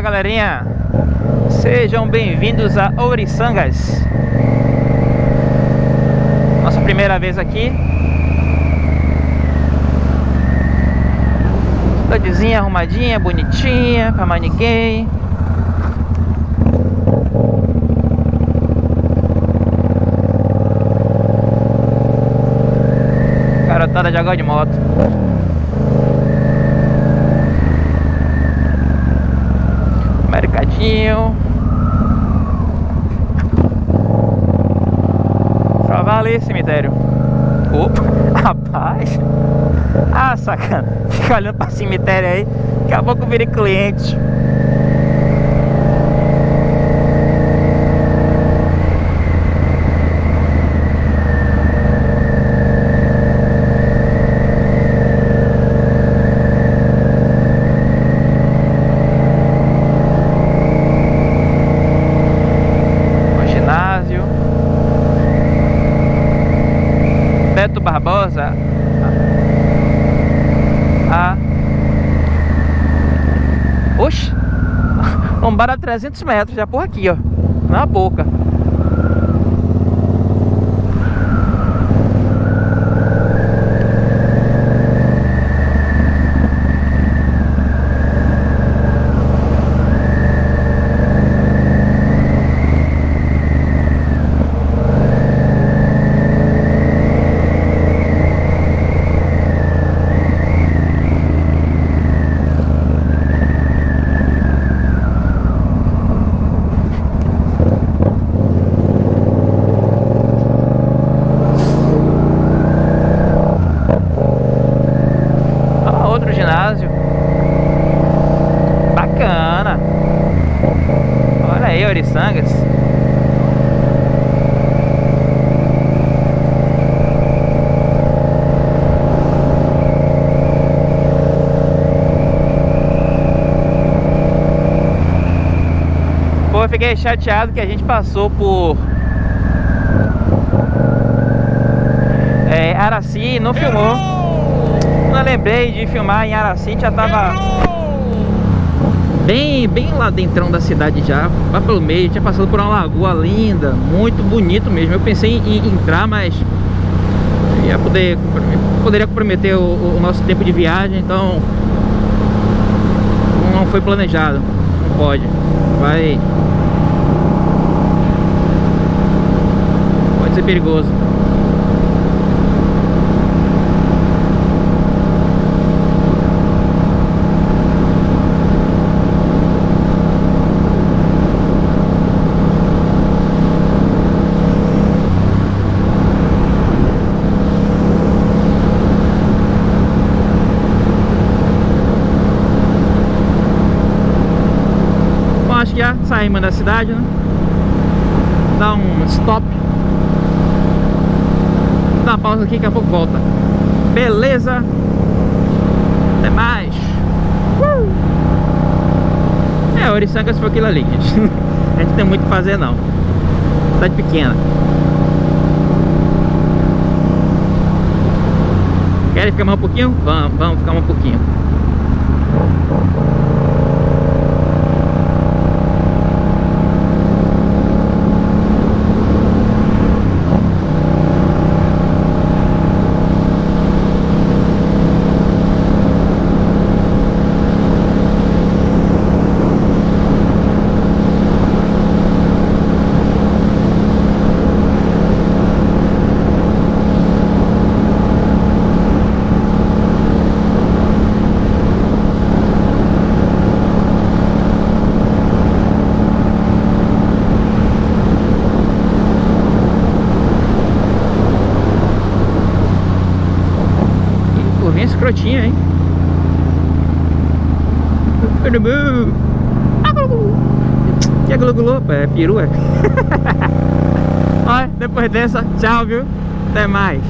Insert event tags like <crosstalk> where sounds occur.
galerinha, sejam bem-vindos a Ouriçangas. Nossa primeira vez aqui. Cidadezinha arrumadinha, bonitinha, pra mais ninguém Garotada de água de moto vale cemitério. Opa, <laughs> rapaz. Ah, sacana. Fica olhando pra cemitério aí. Daqui a pouco virei cliente Barbosa a. Oxi Lombada a 300 <laughs> metros, já por aqui, ó. Na boca ginásio Bacana Olha aí, Oriçangas Pô, eu fiquei chateado que a gente passou por é, Araci e não filmou eu lembrei de filmar em Araci, já tava bem, bem lá dentro da cidade já, lá pelo meio, tinha passado por uma lagoa linda, muito bonito mesmo. Eu pensei em, em entrar, mas ia poder, poderia comprometer o, o, nosso tempo de viagem, então não foi planejado, não pode. Vai pode ser perigoso. já saímos da cidade, né? Dá um stop. Pausa aqui, daqui a pouco volta. Beleza? Até mais. Uh! É, Oriçangas foi aquilo ali, gente. <laughs> A gente não tem muito o que fazer, não. Cidade pequena. Querem ficar mais um pouquinho? Vamos, vamos ficar mais um pouquinho. Escrotinha, hein? Que é glugulô? É perua. <laughs> Olha, depois dessa, tchau, viu? Até mais.